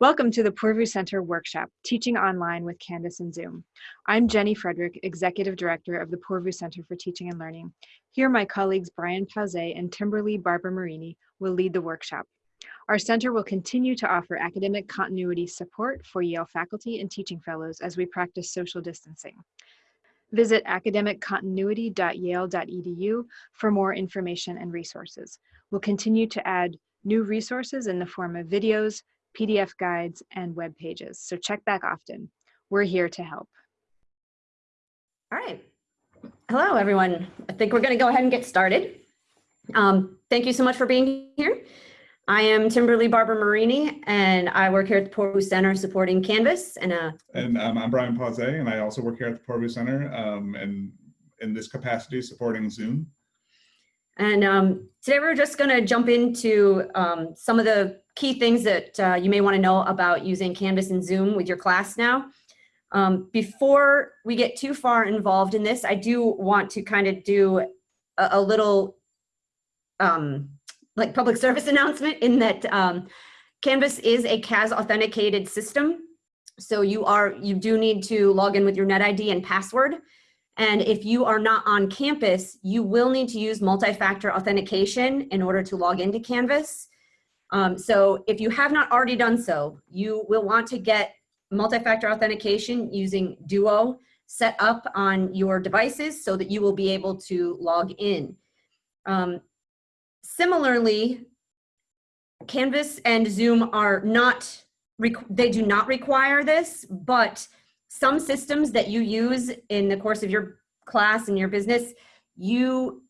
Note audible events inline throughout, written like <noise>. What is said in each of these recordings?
Welcome to the Poorvu Center workshop, Teaching Online with Canvas and Zoom. I'm Jenny Frederick, Executive Director of the Poorvu Center for Teaching and Learning. Here, my colleagues Brian Pauzet and Timberly Barbara Marini will lead the workshop. Our center will continue to offer academic continuity support for Yale faculty and teaching fellows as we practice social distancing. Visit academiccontinuity.yale.edu for more information and resources. We'll continue to add new resources in the form of videos, PDF guides, and web pages. So check back often. We're here to help. All right. Hello, everyone. I think we're going to go ahead and get started. Um, thank you so much for being here. I am Timberly Barbara Marini, and I work here at the Poorvu Center supporting Canvas. And, uh, and um, I'm Brian Pauzet, and I also work here at the Poorvu Center um, and in this capacity supporting Zoom. And um, today we're just going to jump into um, some of the key things that uh, you may want to know about using Canvas and Zoom with your class now. Um, before we get too far involved in this, I do want to kind of do a, a little um, like public <laughs> service announcement in that um, Canvas is a CAS authenticated system. So you are you do need to log in with your NetID and password. And if you are not on campus, you will need to use multi-factor authentication in order to log into Canvas. Um, so if you have not already done so, you will want to get multi-factor authentication using Duo set up on your devices so that you will be able to log in. Um, similarly, Canvas and Zoom are not, they do not require this, but some systems that you use in the course of your class and your business, you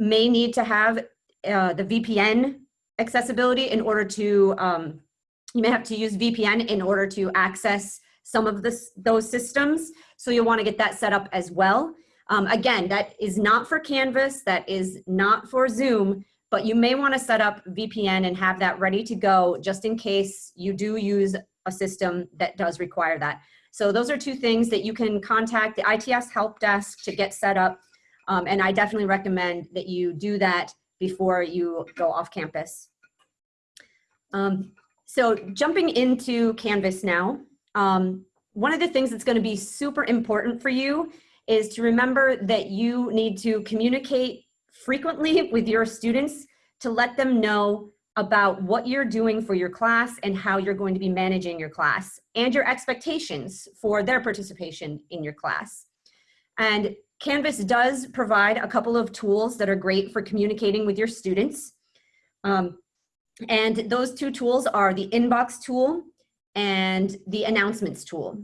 may need to have uh, the VPN accessibility in order to, um, you may have to use VPN in order to access some of this, those systems. So you'll wanna get that set up as well. Um, again, that is not for Canvas, that is not for Zoom, but you may wanna set up VPN and have that ready to go just in case you do use a system that does require that. So those are two things that you can contact the ITS help desk to get set up. Um, and I definitely recommend that you do that before you go off campus. Um, so jumping into Canvas now, um, one of the things that's gonna be super important for you is to remember that you need to communicate frequently <laughs> with your students to let them know about what you're doing for your class and how you're going to be managing your class and your expectations for their participation in your class. And Canvas does provide a couple of tools that are great for communicating with your students. Um, and those two tools are the inbox tool and the announcements tool.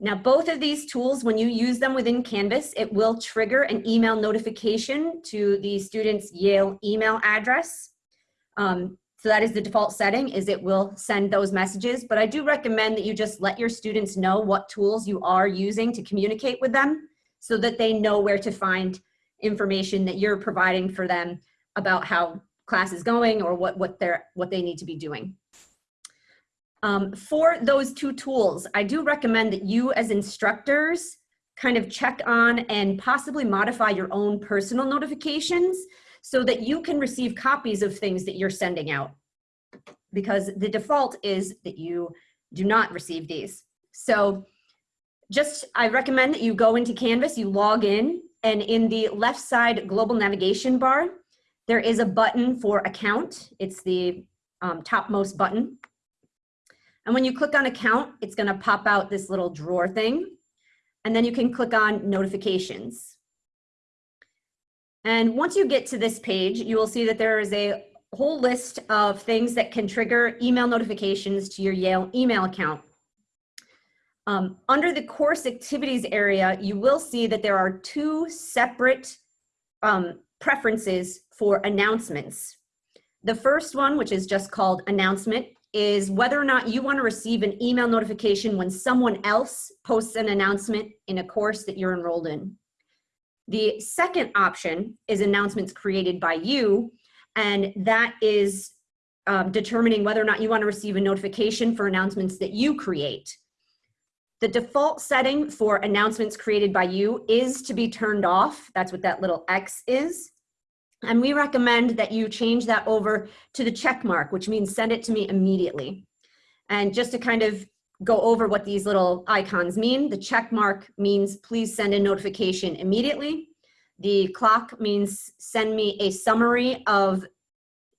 Now, both of these tools, when you use them within Canvas, it will trigger an email notification to the student's Yale email address. Um, so that is the default setting is it will send those messages, but I do recommend that you just let your students know what tools you are using to communicate with them so that they know where to find information that you're providing for them about how class is going or what, what, they're, what they need to be doing. Um, for those two tools, I do recommend that you as instructors kind of check on and possibly modify your own personal notifications so that you can receive copies of things that you're sending out because the default is that you do not receive these. So just, I recommend that you go into Canvas, you log in, and in the left side global navigation bar, there is a button for account. It's the um, topmost button. And when you click on account, it's gonna pop out this little drawer thing. And then you can click on notifications. And once you get to this page, you will see that there is a whole list of things that can trigger email notifications to your Yale email account. Um, under the course activities area, you will see that there are two separate um, preferences for announcements. The first one, which is just called announcement, is whether or not you want to receive an email notification when someone else posts an announcement in a course that you're enrolled in. The second option is announcements created by you, and that is um, determining whether or not you want to receive a notification for announcements that you create. The default setting for announcements created by you is to be turned off. That's what that little X is. And we recommend that you change that over to the check mark, which means send it to me immediately. And just to kind of go over what these little icons mean, the check mark means please send a notification immediately. The clock means send me a summary of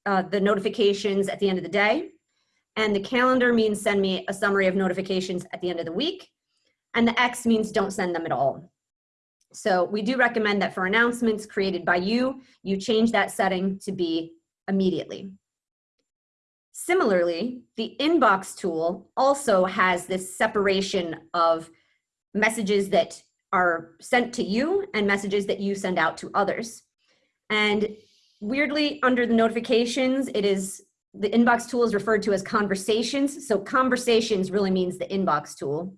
uh, the notifications at the end of the day. And the calendar means send me a summary of notifications at the end of the week. And the X means don't send them at all. So we do recommend that for announcements created by you, you change that setting to be immediately. Similarly, the inbox tool also has this separation of messages that are sent to you and messages that you send out to others. And weirdly, under the notifications, it is the inbox tool is referred to as conversations. So conversations really means the inbox tool.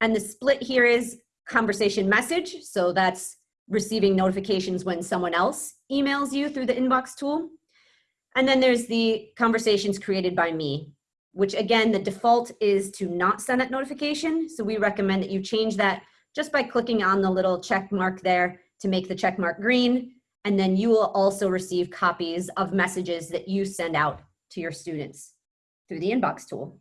And the split here is conversation message. So that's receiving notifications when someone else emails you through the inbox tool. And then there's the conversations created by me, which again, the default is to not send that notification. So we recommend that you change that just by clicking on the little check mark there to make the check mark green. And then you will also receive copies of messages that you send out to your students through the inbox tool.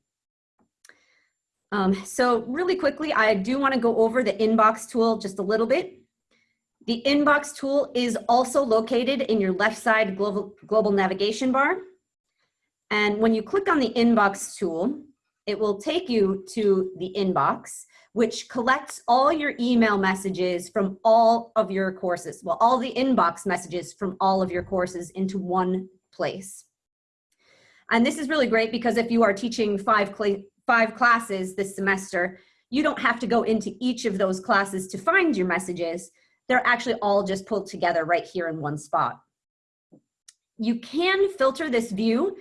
Um, so really quickly, I do wanna go over the inbox tool just a little bit. The inbox tool is also located in your left side global, global navigation bar. And when you click on the inbox tool, it will take you to the inbox, which collects all your email messages from all of your courses. Well, all the inbox messages from all of your courses into one place. And this is really great because if you are teaching five, five classes this semester, you don't have to go into each of those classes to find your messages they're actually all just pulled together right here in one spot. You can filter this view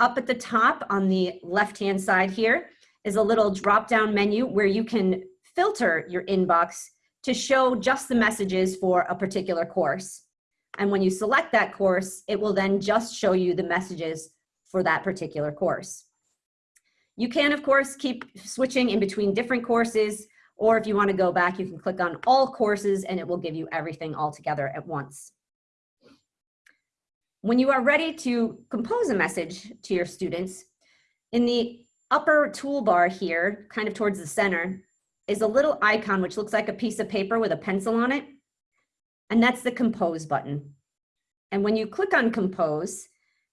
up at the top on the left-hand side here is a little drop-down menu where you can filter your inbox to show just the messages for a particular course. And when you select that course, it will then just show you the messages for that particular course. You can, of course, keep switching in between different courses or if you wanna go back, you can click on all courses and it will give you everything all together at once. When you are ready to compose a message to your students, in the upper toolbar here, kind of towards the center, is a little icon which looks like a piece of paper with a pencil on it. And that's the compose button. And when you click on compose,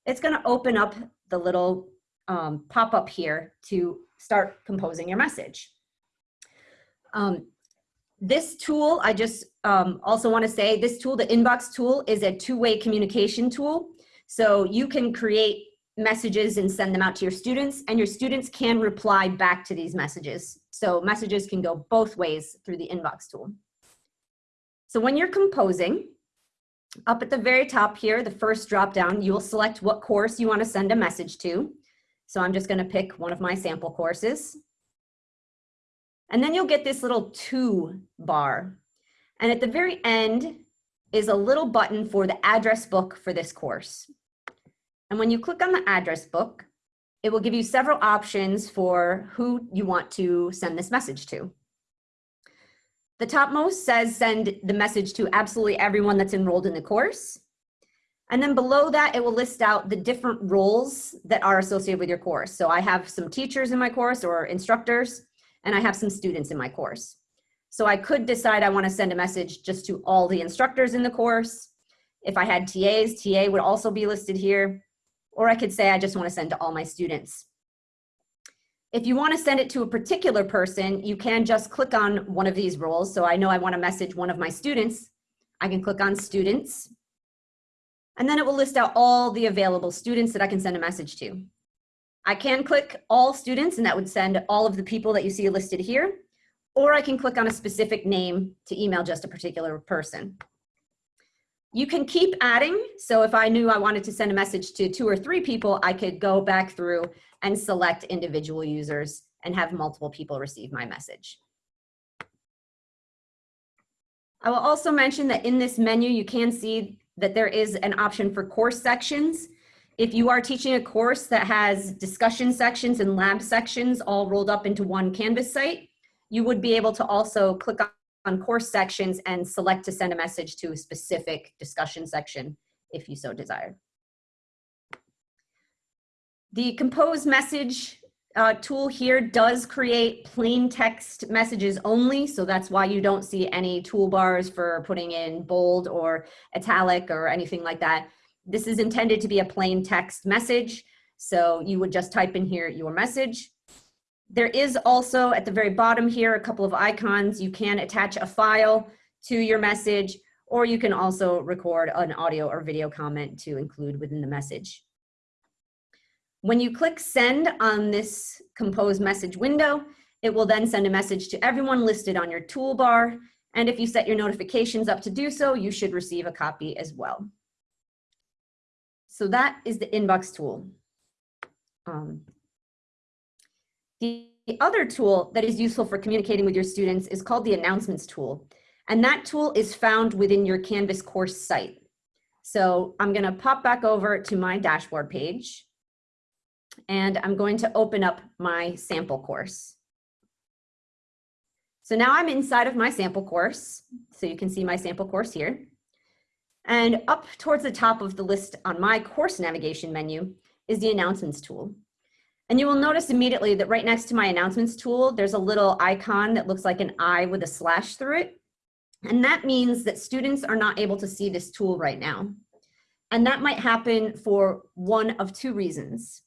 it's gonna open up the little um, pop-up here to start composing your message. Um, this tool, I just um, also want to say this tool, the inbox tool is a two-way communication tool. So you can create messages and send them out to your students and your students can reply back to these messages. So messages can go both ways through the inbox tool. So when you're composing, up at the very top here, the first drop down, you will select what course you want to send a message to. So I'm just going to pick one of my sample courses. And then you'll get this little to bar. And at the very end is a little button for the address book for this course. And when you click on the address book, it will give you several options for who you want to send this message to. The topmost says send the message to absolutely everyone that's enrolled in the course. And then below that, it will list out the different roles that are associated with your course. So I have some teachers in my course or instructors and I have some students in my course. So I could decide I want to send a message just to all the instructors in the course. If I had TAs, TA would also be listed here. Or I could say I just want to send to all my students. If you want to send it to a particular person, you can just click on one of these roles. So I know I want to message one of my students. I can click on students. And then it will list out all the available students that I can send a message to. I can click all students and that would send all of the people that you see listed here, or I can click on a specific name to email just a particular person. You can keep adding. So if I knew I wanted to send a message to two or three people, I could go back through and select individual users and have multiple people receive my message. I will also mention that in this menu, you can see that there is an option for course sections. If you are teaching a course that has discussion sections and lab sections all rolled up into one Canvas site, you would be able to also click on course sections and select to send a message to a specific discussion section if you so desire. The compose message uh, tool here does create plain text messages only, so that's why you don't see any toolbars for putting in bold or italic or anything like that. This is intended to be a plain text message, so you would just type in here your message. There is also at the very bottom here a couple of icons. You can attach a file to your message, or you can also record an audio or video comment to include within the message. When you click send on this compose message window, it will then send a message to everyone listed on your toolbar. And if you set your notifications up to do so, you should receive a copy as well. So that is the inbox tool. Um, the other tool that is useful for communicating with your students is called the announcements tool. And that tool is found within your Canvas course site. So I'm gonna pop back over to my dashboard page and I'm going to open up my sample course. So now I'm inside of my sample course. So you can see my sample course here. And up towards the top of the list on my course navigation menu is the announcements tool. And you will notice immediately that right next to my announcements tool, there's a little icon that looks like an eye with a slash through it. And that means that students are not able to see this tool right now. And that might happen for one of two reasons.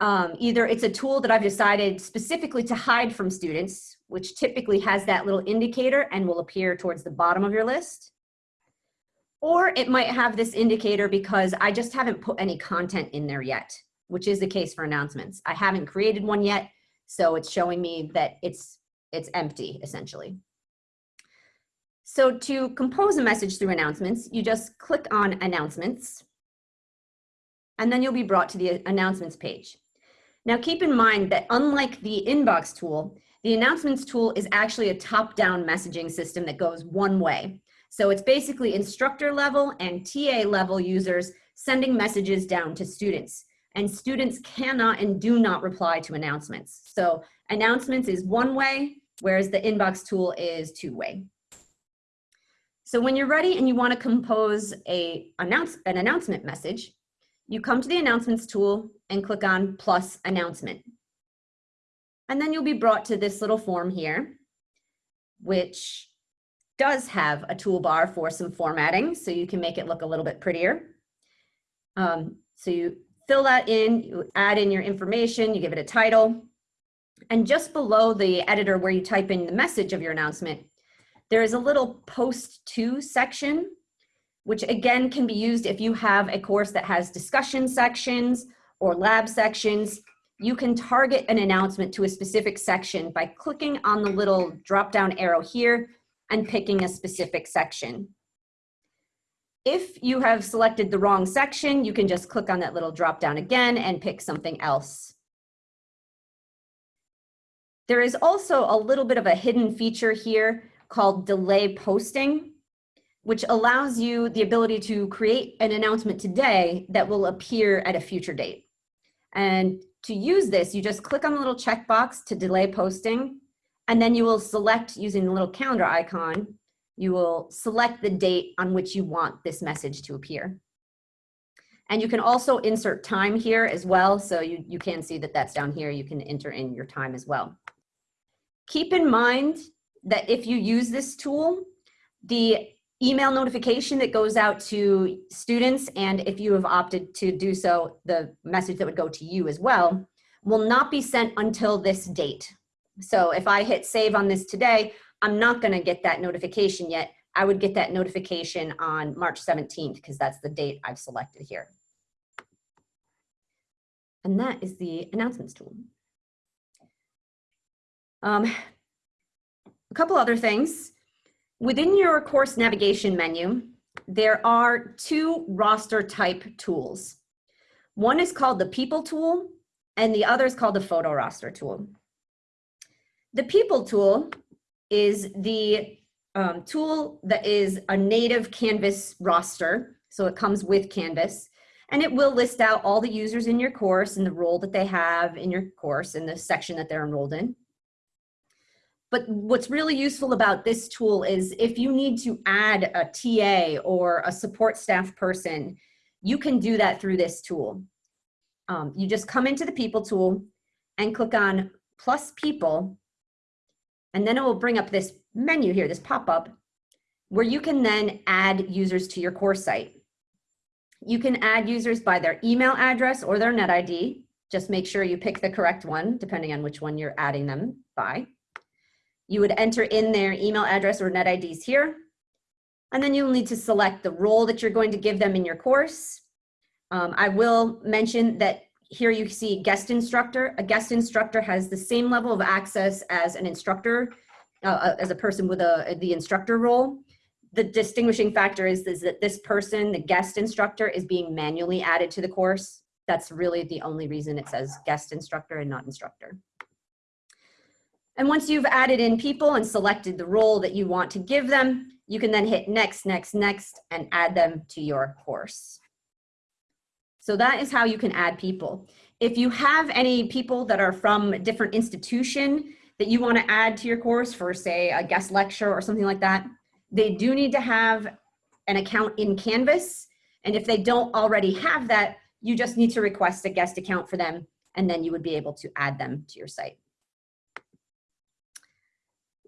Um, either it's a tool that I've decided specifically to hide from students, which typically has that little indicator and will appear towards the bottom of your list. Or it might have this indicator because I just haven't put any content in there yet, which is the case for announcements. I haven't created one yet, so it's showing me that it's, it's empty essentially. So to compose a message through announcements, you just click on announcements and then you'll be brought to the announcements page. Now keep in mind that unlike the inbox tool, the announcements tool is actually a top-down messaging system that goes one way. So it's basically instructor level and TA level users sending messages down to students. And students cannot and do not reply to announcements. So announcements is one way, whereas the inbox tool is two way. So when you're ready and you want to compose a announce, an announcement message, you come to the announcements tool and click on plus announcement. And then you'll be brought to this little form here, which does have a toolbar for some formatting, so you can make it look a little bit prettier. Um, so you fill that in, you add in your information, you give it a title, and just below the editor where you type in the message of your announcement, there is a little post to section which again can be used if you have a course that has discussion sections or lab sections. You can target an announcement to a specific section by clicking on the little drop down arrow here and picking a specific section. If you have selected the wrong section, you can just click on that little drop down again and pick something else. There is also a little bit of a hidden feature here called delay posting which allows you the ability to create an announcement today that will appear at a future date. And to use this, you just click on the little checkbox to delay posting, and then you will select using the little calendar icon, you will select the date on which you want this message to appear. And you can also insert time here as well. So you, you can see that that's down here. You can enter in your time as well. Keep in mind that if you use this tool, the email notification that goes out to students and if you have opted to do so, the message that would go to you as well, will not be sent until this date. So if I hit save on this today, I'm not gonna get that notification yet. I would get that notification on March 17th because that's the date I've selected here. And that is the announcements tool. Um, a couple other things. Within your course navigation menu, there are two roster type tools. One is called the people tool and the other is called the photo roster tool. The people tool is the um, tool that is a native Canvas roster. So it comes with Canvas and it will list out all the users in your course and the role that they have in your course and the section that they're enrolled in. But what's really useful about this tool is if you need to add a TA or a support staff person, you can do that through this tool. Um, you just come into the people tool, and click on plus people. And then it will bring up this menu here, this pop-up, where you can then add users to your course site. You can add users by their email address or their net ID. Just make sure you pick the correct one, depending on which one you're adding them by. You would enter in their email address or net IDs here. And then you'll need to select the role that you're going to give them in your course. Um, I will mention that here you see guest instructor. A guest instructor has the same level of access as an instructor, uh, as a person with a, the instructor role. The distinguishing factor is, is that this person, the guest instructor, is being manually added to the course. That's really the only reason it says guest instructor and not instructor. And once you've added in people and selected the role that you want to give them, you can then hit next, next, next, and add them to your course. So that is how you can add people. If you have any people that are from a different institution that you want to add to your course for say a guest lecture or something like that, they do need to have an account in Canvas. And if they don't already have that, you just need to request a guest account for them and then you would be able to add them to your site.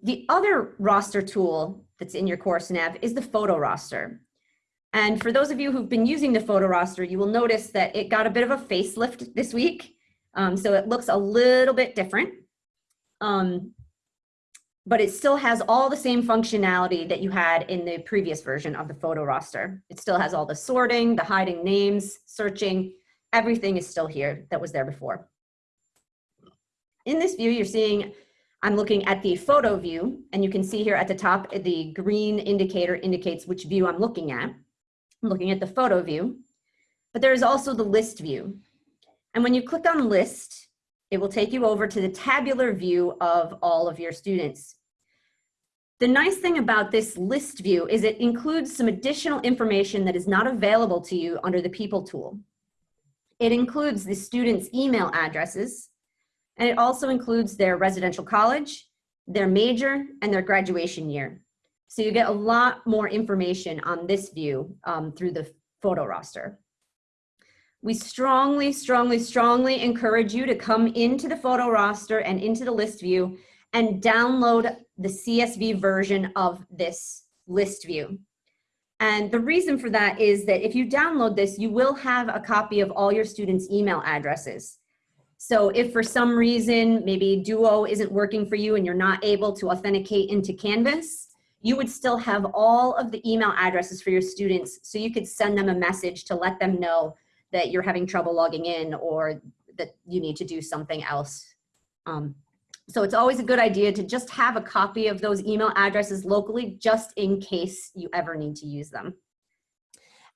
The other roster tool that's in your course nav is the photo roster. And for those of you who've been using the photo roster, you will notice that it got a bit of a facelift this week. Um, so it looks a little bit different. Um, but it still has all the same functionality that you had in the previous version of the photo roster. It still has all the sorting, the hiding names, searching, everything is still here that was there before. In this view, you're seeing I'm looking at the photo view and you can see here at the top, the green indicator indicates which view I'm looking at. I'm looking at the photo view, but there is also the list view. And when you click on list, it will take you over to the tabular view of all of your students. The nice thing about this list view is it includes some additional information that is not available to you under the people tool. It includes the students' email addresses, and it also includes their residential college, their major, and their graduation year. So you get a lot more information on this view um, through the photo roster. We strongly, strongly, strongly encourage you to come into the photo roster and into the list view and download the CSV version of this list view. And the reason for that is that if you download this, you will have a copy of all your students' email addresses. So if for some reason, maybe Duo isn't working for you and you're not able to authenticate into Canvas, you would still have all of the email addresses for your students so you could send them a message to let them know that you're having trouble logging in or that you need to do something else. Um, so it's always a good idea to just have a copy of those email addresses locally just in case you ever need to use them.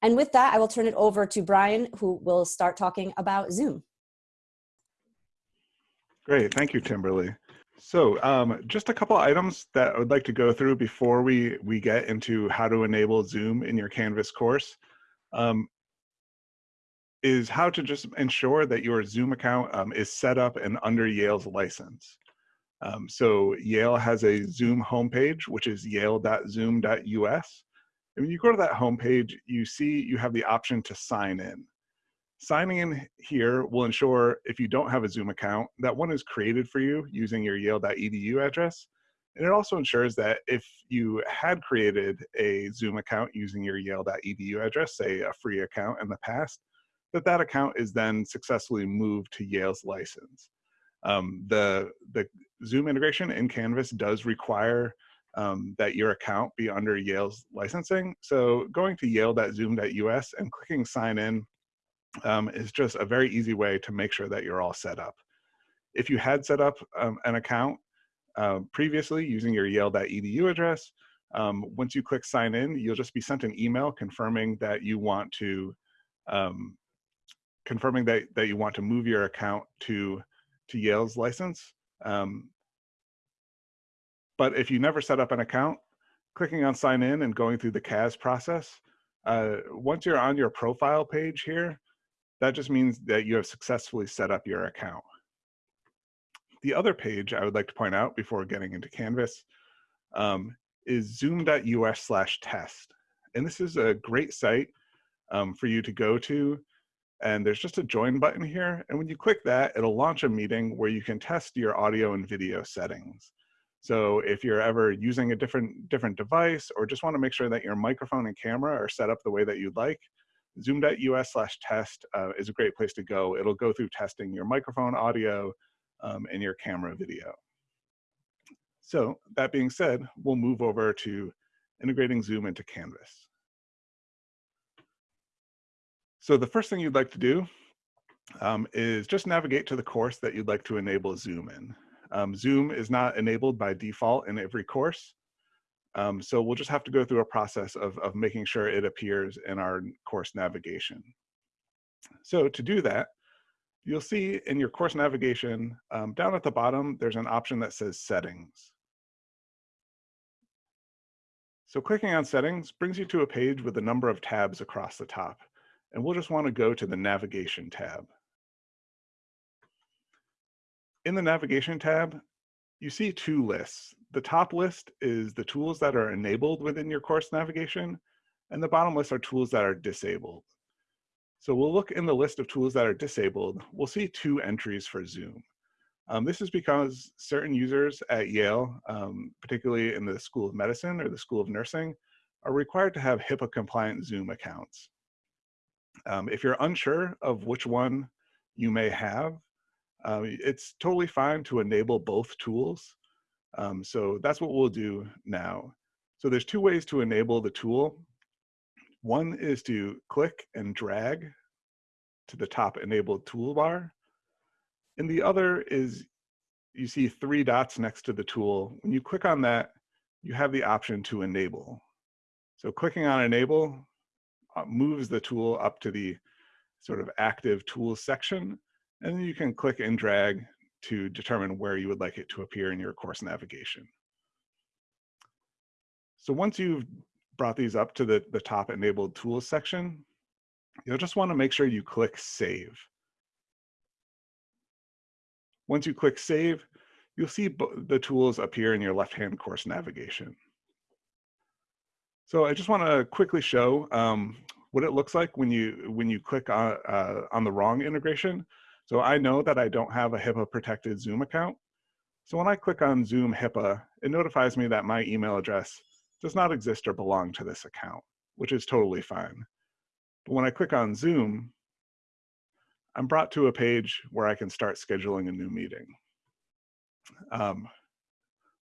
And with that, I will turn it over to Brian, who will start talking about Zoom. Great, thank you, Timberly. So um, just a couple items that I would like to go through before we, we get into how to enable Zoom in your Canvas course um, is how to just ensure that your Zoom account um, is set up and under Yale's license. Um, so Yale has a Zoom homepage, which is yale.zoom.us. And when you go to that homepage, you see you have the option to sign in. Signing in here will ensure if you don't have a Zoom account, that one is created for you using your yale.edu address. And it also ensures that if you had created a Zoom account using your yale.edu address, say a free account in the past, that that account is then successfully moved to Yale's license. Um, the, the Zoom integration in Canvas does require um, that your account be under Yale's licensing. So going to yale.zoom.us and clicking sign in um, is just a very easy way to make sure that you're all set up. If you had set up um, an account uh, previously using your yale.edu address, um, once you click sign in, you'll just be sent an email confirming that you want to um, confirming that, that you want to move your account to, to Yale's license. Um, but if you never set up an account, clicking on sign in and going through the CAS process, uh, once you're on your profile page here, that just means that you have successfully set up your account. The other page I would like to point out before getting into Canvas um, is zoom.us slash test. And this is a great site um, for you to go to and there's just a join button here. And when you click that, it'll launch a meeting where you can test your audio and video settings. So if you're ever using a different, different device or just wanna make sure that your microphone and camera are set up the way that you'd like, zoom.us slash test uh, is a great place to go. It'll go through testing your microphone audio um, and your camera video. So that being said, we'll move over to integrating Zoom into Canvas. So the first thing you'd like to do um, is just navigate to the course that you'd like to enable Zoom in. Um, Zoom is not enabled by default in every course. Um, so we'll just have to go through a process of, of making sure it appears in our course navigation. So to do that, you'll see in your course navigation, um, down at the bottom, there's an option that says settings. So clicking on settings brings you to a page with a number of tabs across the top. And we'll just want to go to the navigation tab. In the navigation tab, you see two lists. The top list is the tools that are enabled within your course navigation, and the bottom list are tools that are disabled. So we'll look in the list of tools that are disabled. We'll see two entries for Zoom. Um, this is because certain users at Yale, um, particularly in the School of Medicine or the School of Nursing, are required to have HIPAA compliant Zoom accounts. Um, if you're unsure of which one you may have, um, it's totally fine to enable both tools. Um, so that's what we'll do now. So there's two ways to enable the tool. One is to click and drag to the top enabled toolbar. And the other is you see three dots next to the tool. When you click on that, you have the option to enable. So clicking on enable uh, moves the tool up to the sort of active tools section. And then you can click and drag to determine where you would like it to appear in your course navigation. So once you've brought these up to the, the top enabled tools section, you'll just want to make sure you click save. Once you click save, you'll see the tools appear in your left-hand course navigation. So I just want to quickly show um, what it looks like when you when you click on, uh, on the wrong integration. So I know that I don't have a HIPAA protected Zoom account. So when I click on Zoom HIPAA, it notifies me that my email address does not exist or belong to this account, which is totally fine. But when I click on Zoom, I'm brought to a page where I can start scheduling a new meeting. Um,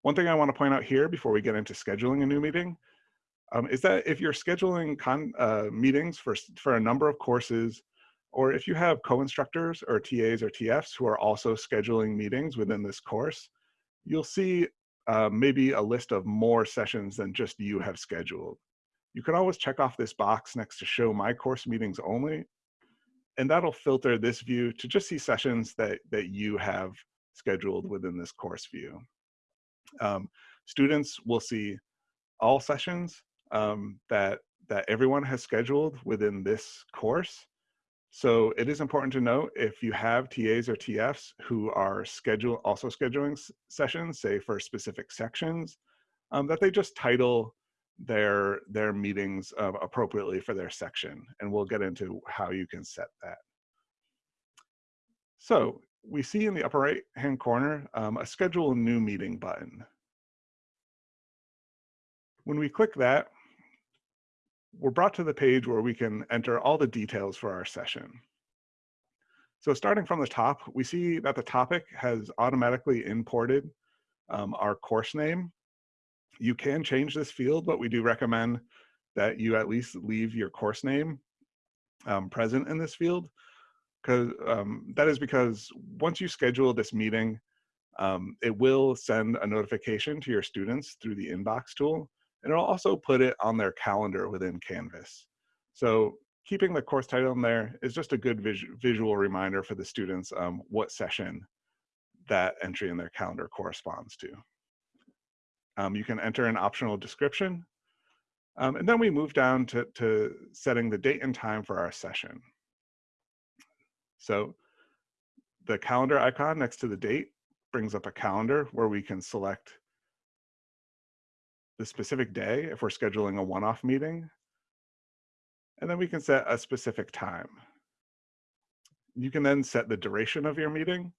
one thing I want to point out here before we get into scheduling a new meeting um, is that if you're scheduling uh, meetings for, for a number of courses, or if you have co-instructors or TAs or TFs who are also scheduling meetings within this course, you'll see uh, maybe a list of more sessions than just you have scheduled. You can always check off this box next to show my course meetings only, and that'll filter this view to just see sessions that, that you have scheduled within this course view. Um, students will see all sessions um, that, that everyone has scheduled within this course. So it is important to note if you have TAs or TFs who are schedule also scheduling sessions, say for specific sections, um, that they just title their their meetings uh, appropriately for their section, and we'll get into how you can set that. So we see in the upper right hand corner um, a schedule new meeting button. When we click that, we're brought to the page where we can enter all the details for our session. So starting from the top, we see that the topic has automatically imported um, our course name. You can change this field, but we do recommend that you at least leave your course name um, present in this field. Because um, that is because once you schedule this meeting, um, it will send a notification to your students through the inbox tool and it'll also put it on their calendar within Canvas. So keeping the course title in there is just a good vis visual reminder for the students um, what session that entry in their calendar corresponds to. Um, you can enter an optional description. Um, and then we move down to, to setting the date and time for our session. So the calendar icon next to the date brings up a calendar where we can select the specific day if we're scheduling a one-off meeting. And then we can set a specific time. You can then set the duration of your meeting.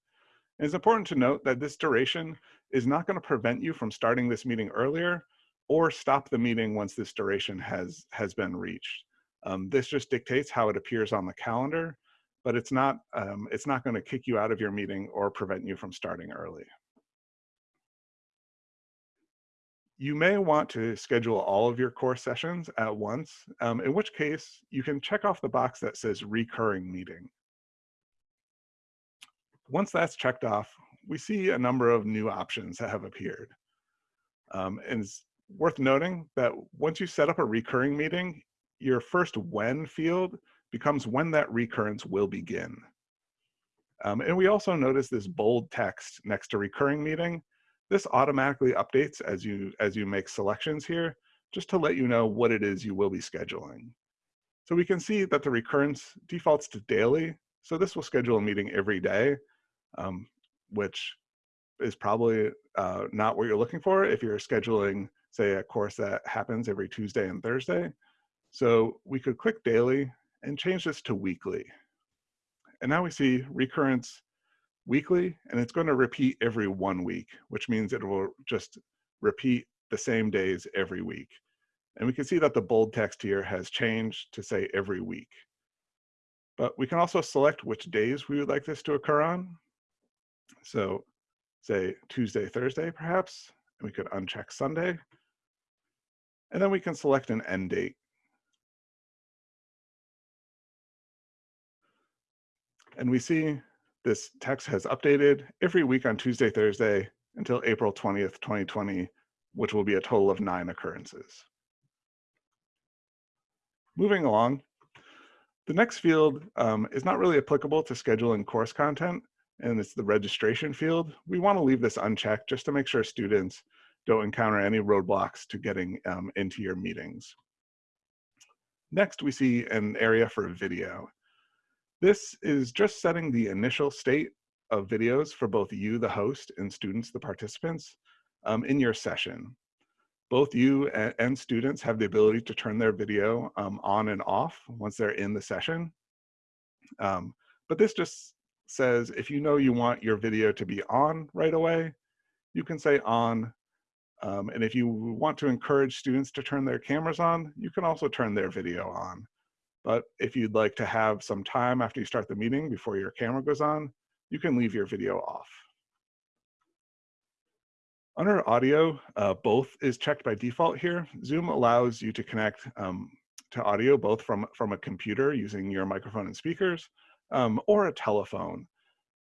And it's important to note that this duration is not going to prevent you from starting this meeting earlier or stop the meeting once this duration has, has been reached. Um, this just dictates how it appears on the calendar, but it's not, um, it's not going to kick you out of your meeting or prevent you from starting early. You may want to schedule all of your course sessions at once, um, in which case you can check off the box that says recurring meeting. Once that's checked off, we see a number of new options that have appeared. Um, and it's worth noting that once you set up a recurring meeting, your first when field becomes when that recurrence will begin. Um, and we also notice this bold text next to recurring meeting. This automatically updates as you, as you make selections here, just to let you know what it is you will be scheduling. So we can see that the recurrence defaults to daily. So this will schedule a meeting every day, um, which is probably uh, not what you're looking for if you're scheduling, say, a course that happens every Tuesday and Thursday. So we could click daily and change this to weekly. And now we see recurrence weekly, and it's going to repeat every one week, which means it will just repeat the same days every week. And we can see that the bold text here has changed to say every week. But we can also select which days we would like this to occur on. So say Tuesday, Thursday, perhaps, and we could uncheck Sunday. And then we can select an end date. And we see this text has updated every week on Tuesday, Thursday until April 20th, 2020, which will be a total of nine occurrences. Moving along, the next field um, is not really applicable to scheduling course content, and it's the registration field. We want to leave this unchecked just to make sure students don't encounter any roadblocks to getting um, into your meetings. Next, we see an area for video. This is just setting the initial state of videos for both you, the host, and students, the participants, um, in your session. Both you and, and, students have the ability to turn their video um, on and off once they're in the session. Um, but this just says if you know you want your video to be on right away, you can say on. Um, and if you want to encourage students to turn their cameras on, you can also turn their video on. But if you'd like to have some time after you start the meeting before your camera goes on, you can leave your video off. Under audio, uh, both is checked by default here. Zoom allows you to connect um, to audio both from, from a computer using your microphone and speakers um, or a telephone.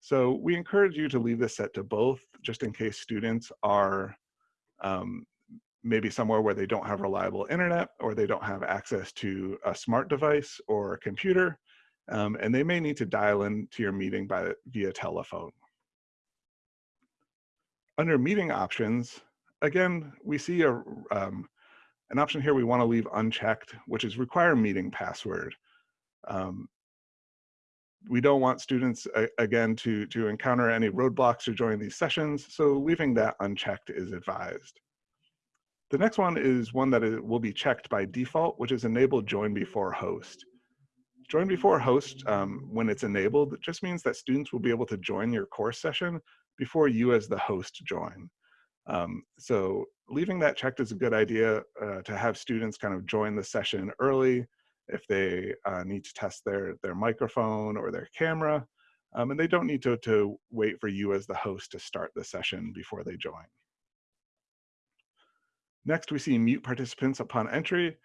So we encourage you to leave this set to both just in case students are um, maybe somewhere where they don't have reliable internet or they don't have access to a smart device or a computer, um, and they may need to dial in to your meeting by, via telephone. Under meeting options, again, we see a, um, an option here we want to leave unchecked, which is require meeting password. Um, we don't want students, uh, again, to, to encounter any roadblocks to join these sessions, so leaving that unchecked is advised. The next one is one that will be checked by default, which is enable join before host. Join before host, um, when it's enabled, just means that students will be able to join your course session before you as the host join. Um, so leaving that checked is a good idea uh, to have students kind of join the session early if they uh, need to test their, their microphone or their camera. Um, and they don't need to, to wait for you as the host to start the session before they join. Next, we see mute participants upon entry,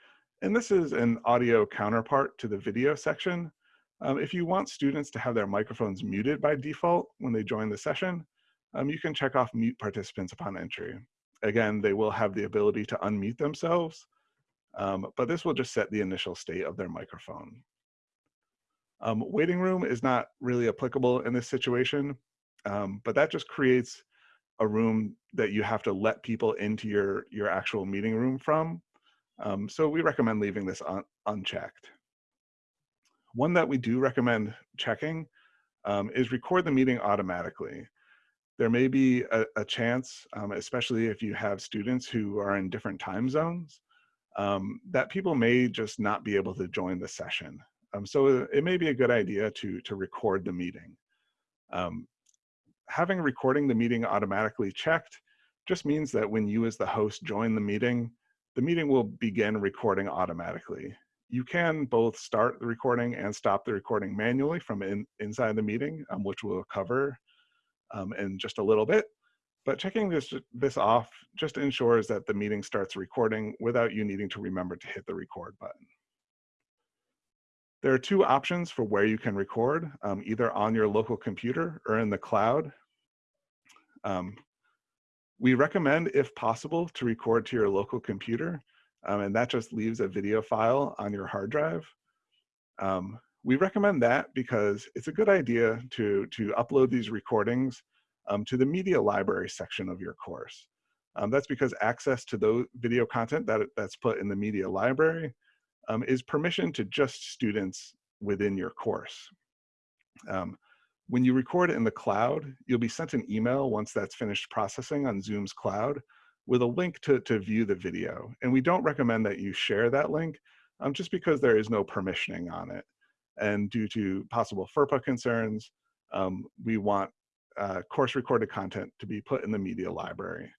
and this is an audio counterpart to the video section. Um, if you want students to have their microphones muted by default when they join the session, um, you can check off mute participants upon entry. Again, they will have the ability to unmute themselves, um, but this will just set the initial state of their microphone. Um, waiting room is not really applicable in this situation, um, but that just creates a room that you have to let people into your, your actual meeting room from. Um, so we recommend leaving this un unchecked. One that we do recommend checking um, is record the meeting automatically. There may be a, a chance, um, especially if you have students who are in different time zones, um, that people may just not be able to join the session. Um, so it may be a good idea to, to record the meeting. Um, having recording the meeting automatically checked just means that when you as the host join the meeting, the meeting will begin recording automatically. You can both start the recording and stop the recording manually from in, inside the meeting, um, which we'll cover um, in just a little bit. But checking this, this off just ensures that the meeting starts recording without you needing to remember to hit the record button. There are two options for where you can record, um, either on your local computer or in the cloud. Um, we recommend, if possible, to record to your local computer, um, and that just leaves a video file on your hard drive. Um, we recommend that because it's a good idea to, to upload these recordings um, to the media library section of your course. Um, that's because access to those video content that, that's put in the media library um, is permission to just students within your course. Um, when you record in the cloud, you'll be sent an email once that's finished processing on Zoom's cloud with a link to, to view the video. And we don't recommend that you share that link um, just because there is no permissioning on it. And due to possible FERPA concerns, um, we want uh, course recorded content to be put in the media library.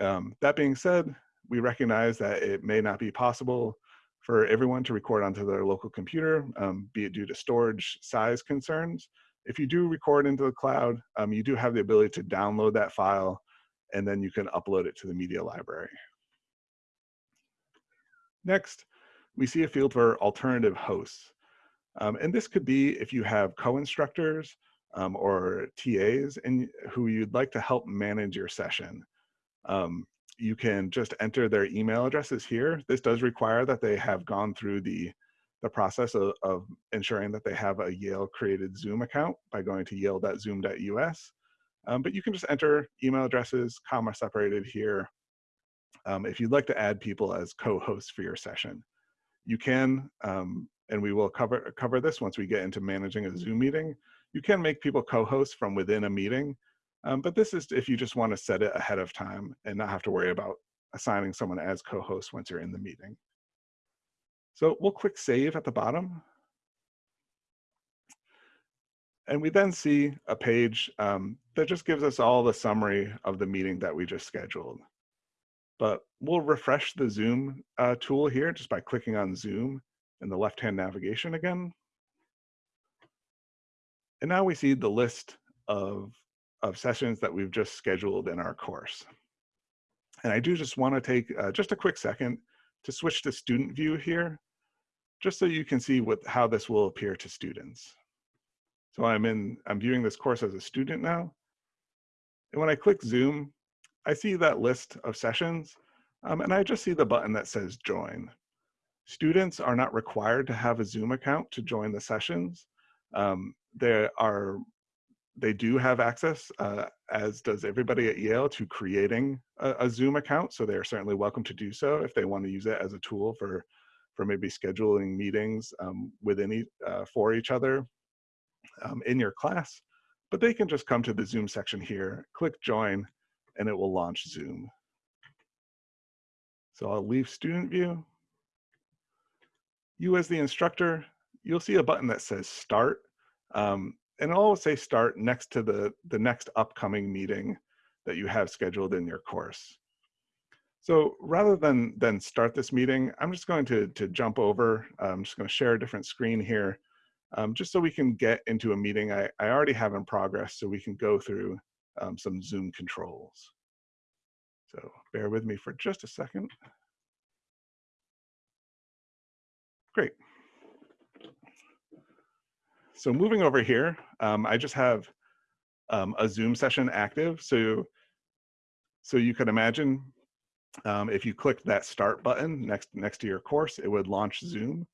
Um, that being said, we recognize that it may not be possible for everyone to record onto their local computer, um, be it due to storage size concerns. If you do record into the cloud, um, you do have the ability to download that file and then you can upload it to the media library. Next, we see a field for alternative hosts. Um, and this could be if you have co-instructors um, or TAs and who you'd like to help manage your session. Um, you can just enter their email addresses here. This does require that they have gone through the, the process of, of ensuring that they have a Yale created Zoom account by going to yale.zoom.us. Um, but you can just enter email addresses, comma separated here, um, if you'd like to add people as co-hosts for your session. You can, um, and we will cover, cover this once we get into managing a Zoom meeting, you can make people co-hosts from within a meeting, um, but this is if you just want to set it ahead of time and not have to worry about assigning someone as co-host once you're in the meeting. So we'll click save at the bottom. And we then see a page um, that just gives us all the summary of the meeting that we just scheduled. But we'll refresh the Zoom uh, tool here just by clicking on Zoom in the left-hand navigation again. And now we see the list of, of sessions that we've just scheduled in our course. And I do just want to take uh, just a quick second to switch to student view here, just so you can see what, how this will appear to students. So I'm in, I'm viewing this course as a student now. And when I click Zoom, I see that list of sessions, um, and I just see the button that says join. Students are not required to have a Zoom account to join the sessions. Um, they are they do have access, uh, as does everybody at Yale, to creating a, a, Zoom account. So they are certainly welcome to do so if they want to use it as a tool for, for maybe scheduling meetings um, within uh, for each other um, in your class. But they can just come to the Zoom section here, click join, and it will launch Zoom. So I'll leave student view. You as the instructor, you'll see a button that says start um, and it'll always say start next to the, the next upcoming meeting that you have scheduled in your course. So rather than, than start this meeting, I'm just going to, to jump over. I'm just going to share a different screen here, um, just so we can get into a meeting I, I already have in progress so we can go through um, some Zoom controls. So bear with me for just a second. Great. So moving over here, um, I just have um, a Zoom session active. So, so you can imagine um, if you clicked that start button next, next to your course, it would launch Zoom.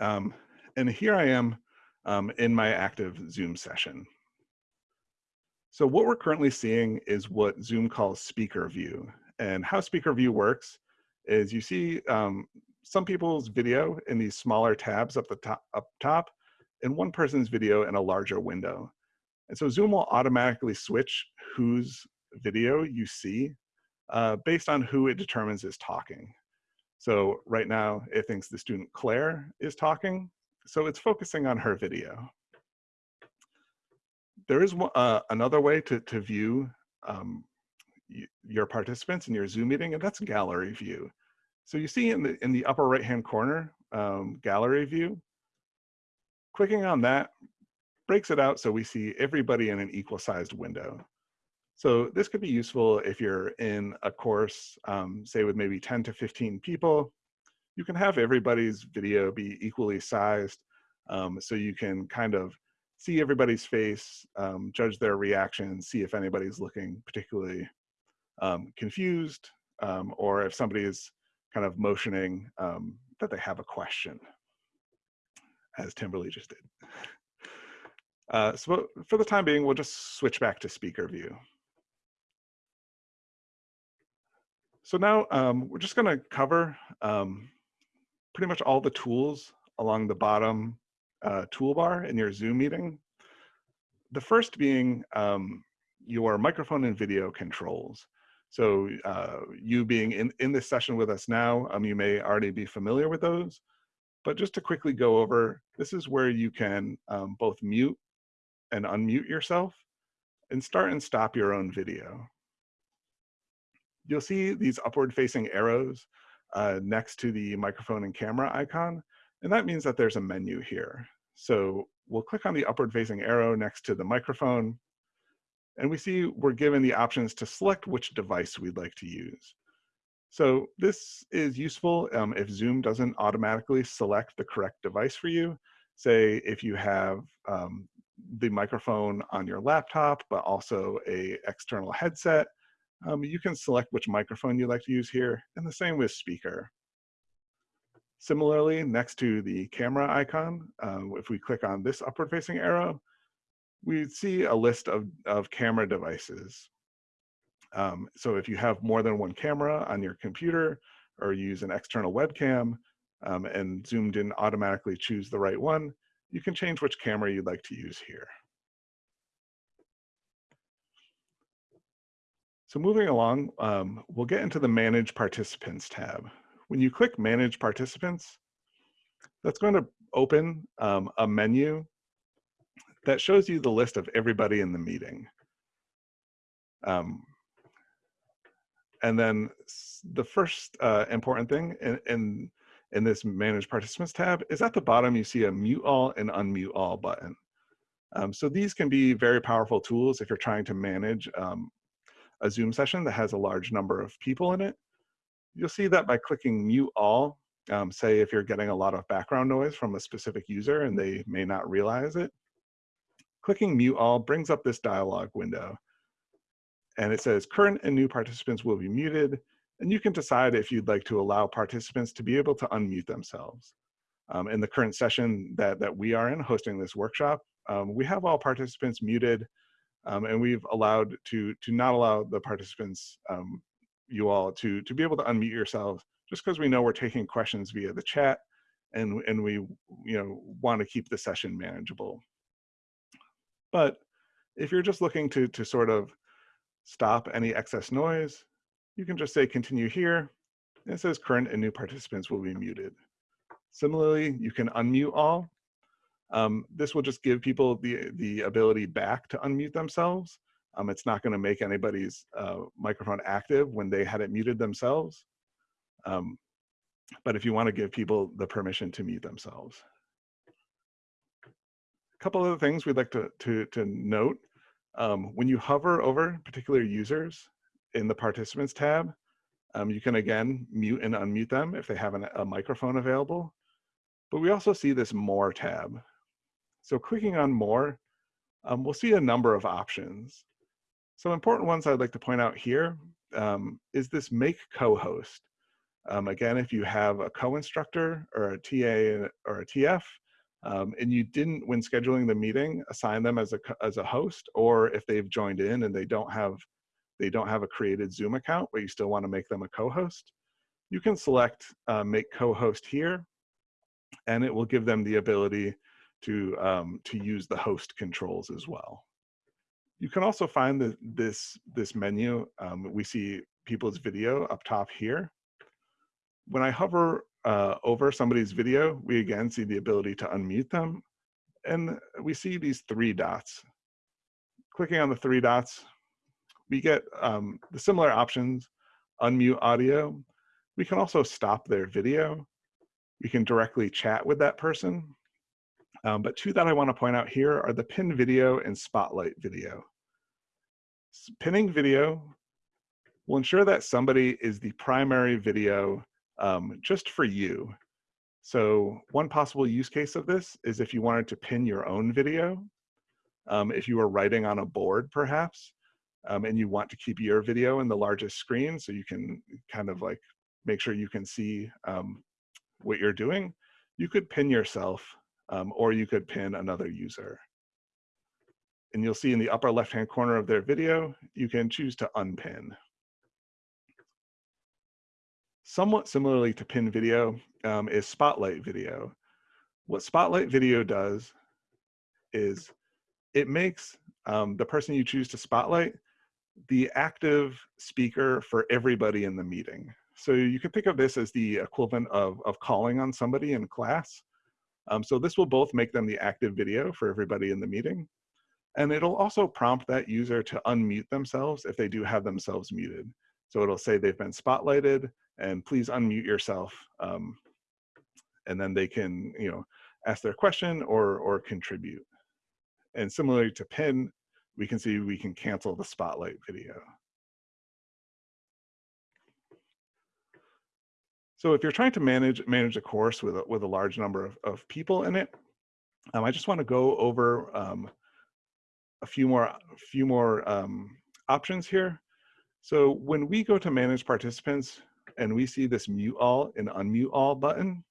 Um, and here I am um, in my active Zoom session. So what we're currently seeing is what Zoom calls speaker view. And how speaker view works is you see um, some people's video in these smaller tabs up the top, up top and one person's video in a larger window. And so Zoom will automatically switch whose video you see uh, based on who it determines is talking. So right now it thinks the student Claire is talking, so it's focusing on her video. There is uh, another way to, to view um, your participants in your Zoom meeting, and that's gallery view. So you see in the, in the upper right-hand corner, um, gallery view, clicking on that breaks it out so we see everybody in an equal sized window. So this could be useful if you're in a course, um, say with maybe 10 to 15 people, you can have everybody's video be equally sized um, so you can kind of see everybody's face, um, judge their reaction, see if anybody's looking particularly um, confused um, or if somebody is kind of motioning um, that they have a question, as Timberly just did. Uh, so for the time being, we'll just switch back to speaker view. So now um, we're just going to cover um, pretty much all the tools along the bottom uh, toolbar in your Zoom meeting. The first being um, your microphone and video controls. So uh, you being in, in this session with us now, um, you may already be familiar with those. But just to quickly go over, this is where you can um, both mute and unmute yourself and start and stop your own video. You'll see these upward facing arrows uh, next to the microphone and camera icon, and that means that there's a menu here. So we'll click on the upward facing arrow next to the microphone, and we see we're given the options to select which device we'd like to use. So this is useful um, if Zoom doesn't automatically select the correct device for you. Say if you have um, the microphone on your laptop, but also a external headset, um, you can select which microphone you'd like to use here, and the same with speaker. Similarly, next to the camera icon, uh, if we click on this upward facing arrow, we see a list of, of camera devices. Um, so if you have more than one camera on your computer or use an external webcam um, and Zoom didn't automatically choose the right one, you can change which camera you'd like to use here. So moving along, um, we'll get into the Manage Participants tab. When you click Manage Participants, that's going to open um, a menu that shows you the list of everybody in the meeting. Um, and then the first uh, important thing in, in, in this Manage Participants tab is at the bottom you see a Mute All and Unmute All button. Um, so these can be very powerful tools if you're trying to manage um, a Zoom session that has a large number of people in it. You'll see that by clicking Mute All, um, say if you're getting a lot of background noise from a specific user and they may not realize it, clicking Mute All brings up this dialog window. And it says current and new participants will be muted, and you can decide if you'd like to allow participants to be able to unmute themselves. Um, in the current session that, that we are in, hosting this workshop, um, we have all participants muted, um, and we've allowed to, to not allow the participants, um, you all, to, to be able to unmute yourselves, just because we know we're taking questions via the chat, and, and we you know, want to keep the session manageable. But if you're just looking to, to sort of stop any excess noise, you can just say continue here. It says current and new participants will be muted. Similarly, you can unmute all. Um, this will just give people the, the ability back to unmute themselves. Um, it's not gonna make anybody's uh, microphone active when they had it muted themselves. Um, but if you wanna give people the permission to mute themselves. A couple other things we'd like to, to, to note. Um, when you hover over particular users in the participants tab, um, you can again mute and unmute them if they have an, a microphone available. But we also see this more tab. So clicking on more, um, we'll see a number of options. Some important ones I'd like to point out here um, is this make co-host. Um, again, if you have a co-instructor or a TA or a TF, um, and you didn't, when scheduling the meeting, assign them as a as a host, or if they've joined in and they don't have they don't have a created Zoom account, but you still want to make them a co-host, you can select uh, make co-host here, and it will give them the ability to um, to use the host controls as well. You can also find the, this this menu. Um, we see people's video up top here. when I hover uh, over somebody's video, we again see the ability to unmute them. And we see these three dots. Clicking on the three dots, we get um, the similar options, unmute audio. We can also stop their video. We can directly chat with that person. Um, but two that I wanna point out here are the pin video and spotlight video. Pinning video will ensure that somebody is the primary video um, just for you. So one possible use case of this is if you wanted to pin your own video, um, if you were writing on a board perhaps, um, and you want to keep your video in the largest screen so you can kind of like make sure you can see um, what you're doing, you could pin yourself um, or you could pin another user. And you'll see in the upper left-hand corner of their video, you can choose to unpin. Somewhat similarly to pin video um, is spotlight video. What spotlight video does is it makes um, the person you choose to spotlight the active speaker for everybody in the meeting. So you can think of this as the equivalent of, of calling on somebody in class. Um, so this will both make them the active video for everybody in the meeting. And it'll also prompt that user to unmute themselves if they do have themselves muted. So it'll say they've been spotlighted and please unmute yourself. Um, and then they can, you know, ask their question or, or contribute. And similarly to pin, we can see we can cancel the spotlight video. So if you're trying to manage manage a course with a, with a large number of, of people in it, um, I just want to go over um, a few more a few more um, options here. So when we go to manage participants and we see this mute all and unmute all button,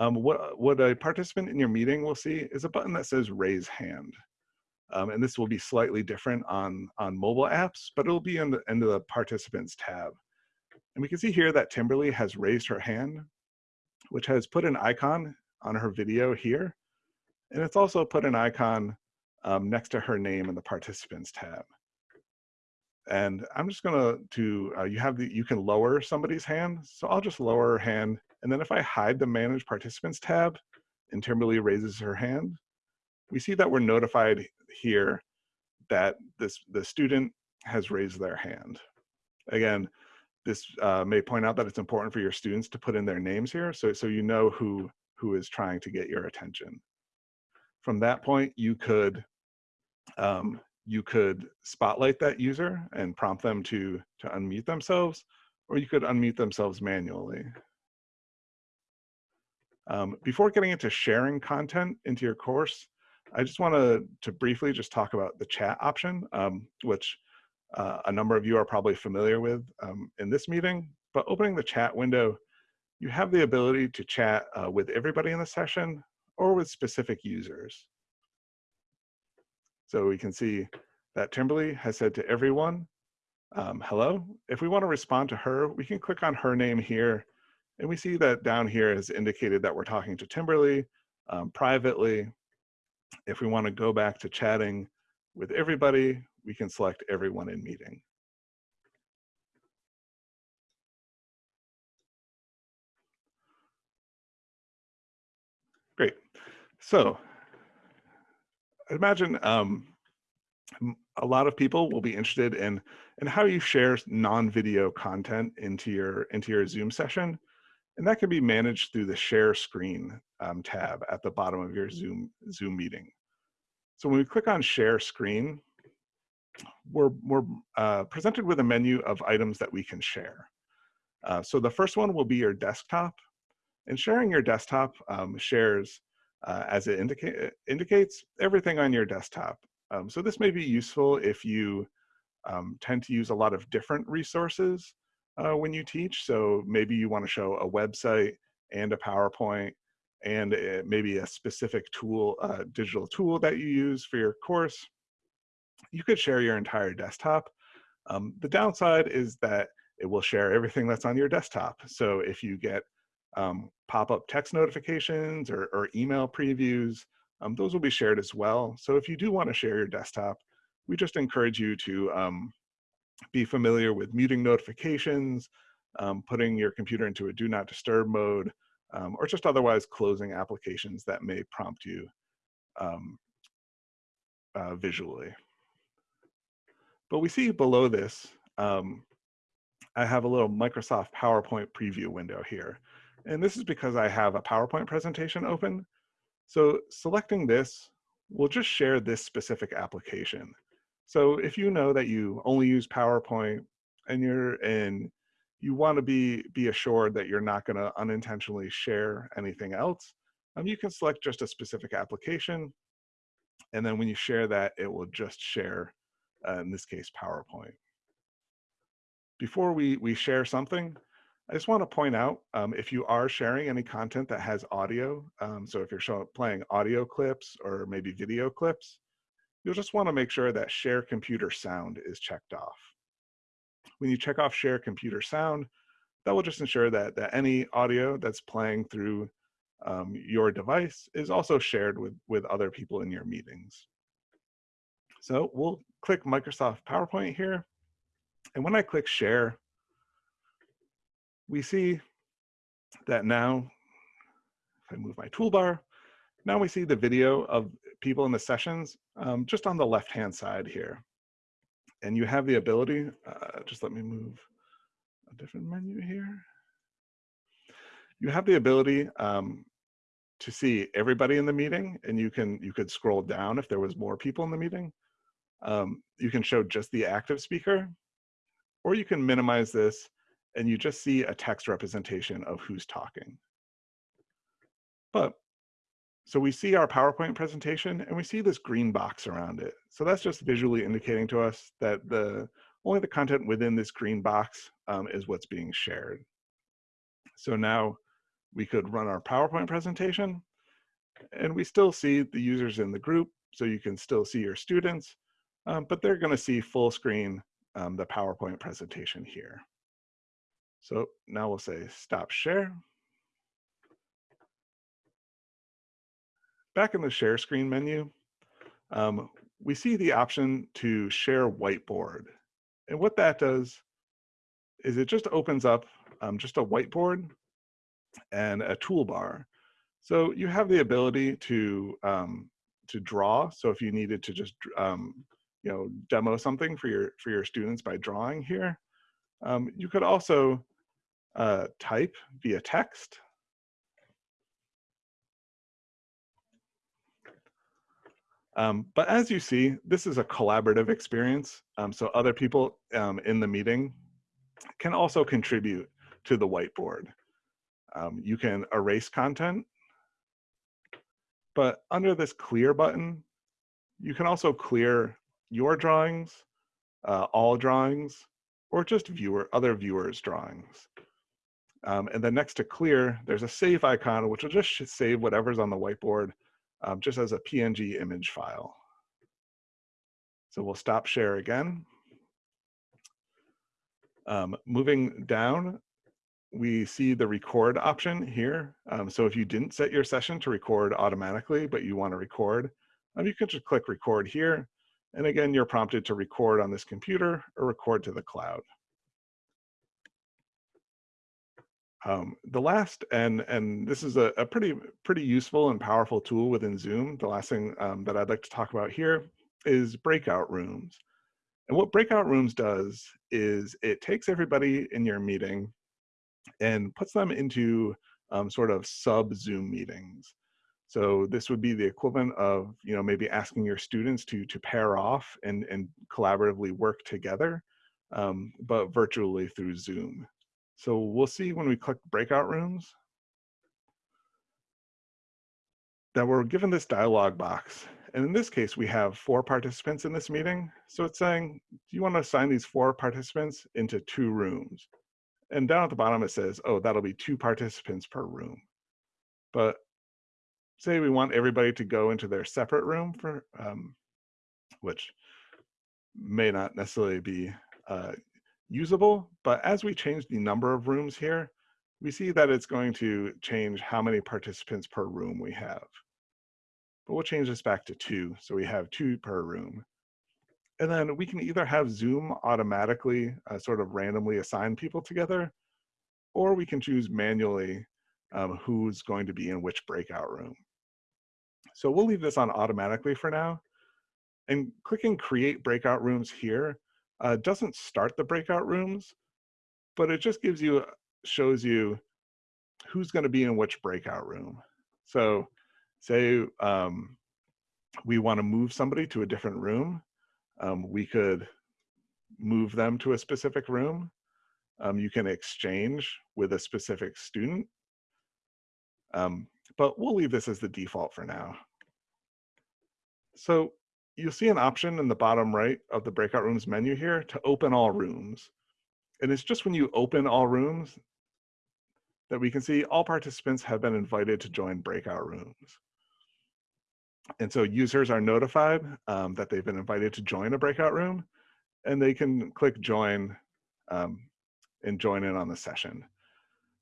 um, what, what a participant in your meeting will see is a button that says raise hand. Um, and this will be slightly different on, on mobile apps, but it'll be in the, in the participants tab. And we can see here that Timberly has raised her hand, which has put an icon on her video here. And it's also put an icon um, next to her name in the participants tab. And I'm just gonna to, uh, you have the, you can lower somebody's hand. So I'll just lower her hand. And then if I hide the manage participants tab and Timberly raises her hand, we see that we're notified here that this the student has raised their hand. Again, this uh, may point out that it's important for your students to put in their names here so, so you know who, who is trying to get your attention. From that point, you could um, you could spotlight that user and prompt them to, to unmute themselves, or you could unmute themselves manually. Um, before getting into sharing content into your course, I just want to, to briefly just talk about the chat option, um, which uh, a number of you are probably familiar with um, in this meeting. But opening the chat window, you have the ability to chat uh, with everybody in the session or with specific users. So we can see that Timberly has said to everyone, um, hello. If we want to respond to her, we can click on her name here. And we see that down here has indicated that we're talking to Timberly um, privately if we want to go back to chatting with everybody, we can select everyone in meeting. Great. So imagine um, a lot of people will be interested in, in how you share non-video content into your, into your Zoom session. And that can be managed through the share screen um, tab at the bottom of your Zoom, Zoom meeting. So when we click on share screen, we're, we're uh, presented with a menu of items that we can share. Uh, so the first one will be your desktop. And sharing your desktop um, shares, uh, as it indica indicates, everything on your desktop. Um, so this may be useful if you um, tend to use a lot of different resources uh, when you teach. So maybe you want to show a website and a PowerPoint and uh, maybe a specific tool, uh, digital tool that you use for your course. You could share your entire desktop. Um, the downside is that it will share everything that's on your desktop. So if you get um, pop-up text notifications or, or email previews, um, those will be shared as well. So if you do want to share your desktop, we just encourage you to um, be familiar with muting notifications, um, putting your computer into a do not disturb mode, um, or just otherwise closing applications that may prompt you um, uh, visually. But we see below this, um, I have a little Microsoft PowerPoint preview window here. And this is because I have a PowerPoint presentation open. So selecting this will just share this specific application. So if you know that you only use PowerPoint and you're in, you want to be be assured that you're not going to unintentionally share anything else, um, you can select just a specific application. And then when you share that, it will just share, uh, in this case, PowerPoint. Before we, we share something, I just want to point out um, if you are sharing any content that has audio, um, so if you're showing, playing audio clips or maybe video clips, you'll just want to make sure that share computer sound is checked off. When you check off share computer sound, that will just ensure that, that any audio that's playing through um, your device is also shared with, with other people in your meetings. So we'll click Microsoft PowerPoint here. And when I click share, we see that now, if I move my toolbar, now we see the video of people in the sessions um, just on the left-hand side here. And you have the ability, uh, just let me move a different menu here. You have the ability um, to see everybody in the meeting and you can you could scroll down if there was more people in the meeting. Um, you can show just the active speaker or you can minimize this and you just see a text representation of who's talking. But, so we see our PowerPoint presentation and we see this green box around it. So that's just visually indicating to us that the only the content within this green box um, is what's being shared. So now we could run our PowerPoint presentation and we still see the users in the group. So you can still see your students, um, but they're gonna see full screen um, the PowerPoint presentation here. So now we'll say stop share. Back in the share screen menu, um, we see the option to share whiteboard. And what that does is it just opens up um, just a whiteboard and a toolbar. So you have the ability to um, to draw. So if you needed to just um, you know demo something for your for your students by drawing here, um, you could also uh, type via text. Um, but as you see, this is a collaborative experience. Um, so other people um, in the meeting can also contribute to the whiteboard. Um, you can erase content, but under this clear button, you can also clear your drawings, uh, all drawings, or just viewer other viewers' drawings. Um, and then next to clear, there's a save icon, which will just save whatever's on the whiteboard um, just as a PNG image file. So we'll stop share again. Um, moving down, we see the record option here. Um, so if you didn't set your session to record automatically, but you want to record, um, you can just click record here. And again, you're prompted to record on this computer or record to the cloud. Um, the last, and and this is a, a, pretty pretty useful and powerful tool within Zoom. The last thing um, that I'd like to talk about here is breakout rooms. And what breakout rooms does is it takes everybody in your meeting and puts them into um, sort of sub Zoom meetings. So this would be the equivalent of, you know, maybe asking your students to to pair off and and collaboratively work together, um, but virtually through Zoom. So we'll see when we click breakout rooms that we're given this dialog box. And in this case, we have four participants in this meeting. So it's saying, do you want to assign these four participants into two rooms? And down at the bottom, it says, oh, that'll be two participants per room. But say we want everybody to go into their separate room for, um, which may not necessarily be uh, usable, but as we change the number of rooms here, we see that it's going to change how many participants per room we have. But we'll change this back to two, so we have two per room. And then we can either have Zoom automatically uh, sort of randomly assign people together, or we can choose manually um, who's going to be in which breakout room. So we'll leave this on automatically for now. And clicking create breakout rooms here uh, doesn't start the breakout rooms, but it just gives you, shows you who's gonna be in which breakout room. So say um, we wanna move somebody to a different room, um, we could move them to a specific room. Um, you can exchange with a specific student. Um, but we'll leave this as the default for now. So you'll see an option in the bottom right of the breakout rooms menu here to open all rooms. And it's just when you open all rooms that we can see all participants have been invited to join breakout rooms. And so users are notified um, that they've been invited to join a breakout room and they can click join um, and join in on the session.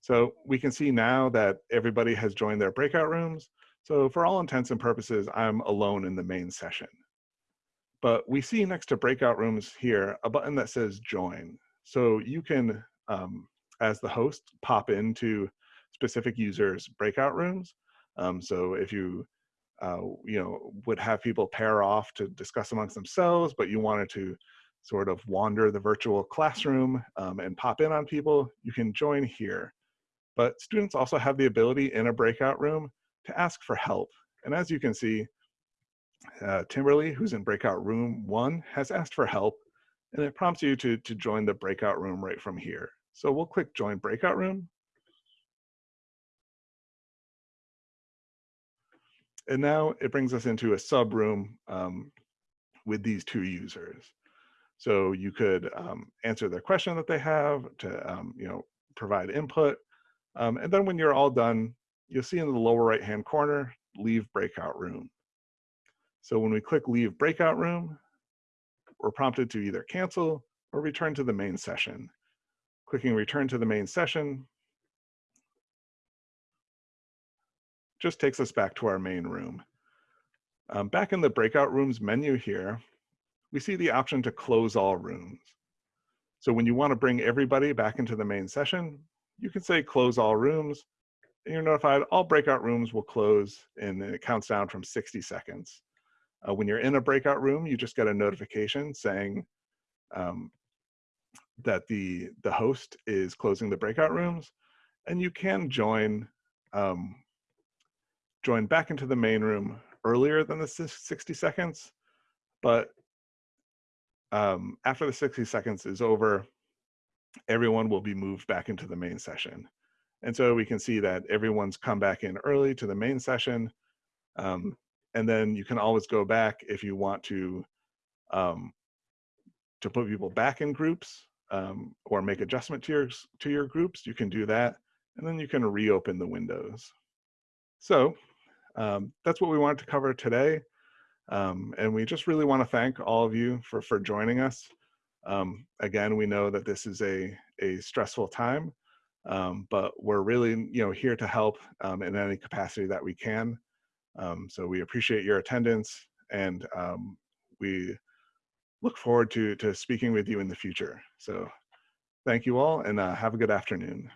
So we can see now that everybody has joined their breakout rooms. So for all intents and purposes, I'm alone in the main session. But we see next to breakout rooms here, a button that says join. So you can, um, as the host, pop into specific users' breakout rooms. Um, so if you, uh, you know, would have people pair off to discuss amongst themselves, but you wanted to sort of wander the virtual classroom um, and pop in on people, you can join here. But students also have the ability in a breakout room to ask for help. And as you can see, uh, Timberly, who's in breakout room one, has asked for help, and it prompts you to, to join the breakout room right from here. So we'll click join breakout room. And now it brings us into a sub room um, with these two users. So you could um, answer their question that they have to, um, you know, provide input. Um, and then when you're all done, you'll see in the lower right-hand corner, leave breakout room. So when we click leave breakout room, we're prompted to either cancel or return to the main session. Clicking return to the main session just takes us back to our main room. Um, back in the breakout rooms menu here, we see the option to close all rooms. So when you want to bring everybody back into the main session, you can say close all rooms, and you're notified all breakout rooms will close, and it counts down from 60 seconds. Uh, when you're in a breakout room, you just get a notification saying um, that the, the host is closing the breakout rooms, and you can join, um, join back into the main room earlier than the 60 seconds, but um, after the 60 seconds is over, everyone will be moved back into the main session. And so we can see that everyone's come back in early to the main session. Um, and then you can always go back if you want to um, to put people back in groups um, or make adjustment to your to your groups. You can do that, and then you can reopen the windows. So um, that's what we wanted to cover today. Um, and we just really want to thank all of you for, for joining us. Um, again, we know that this is a, a stressful time, um, but we're really you know, here to help in any capacity that we can. Um, so we appreciate your attendance and um, we look forward to, to speaking with you in the future. So thank you all and uh, have a good afternoon.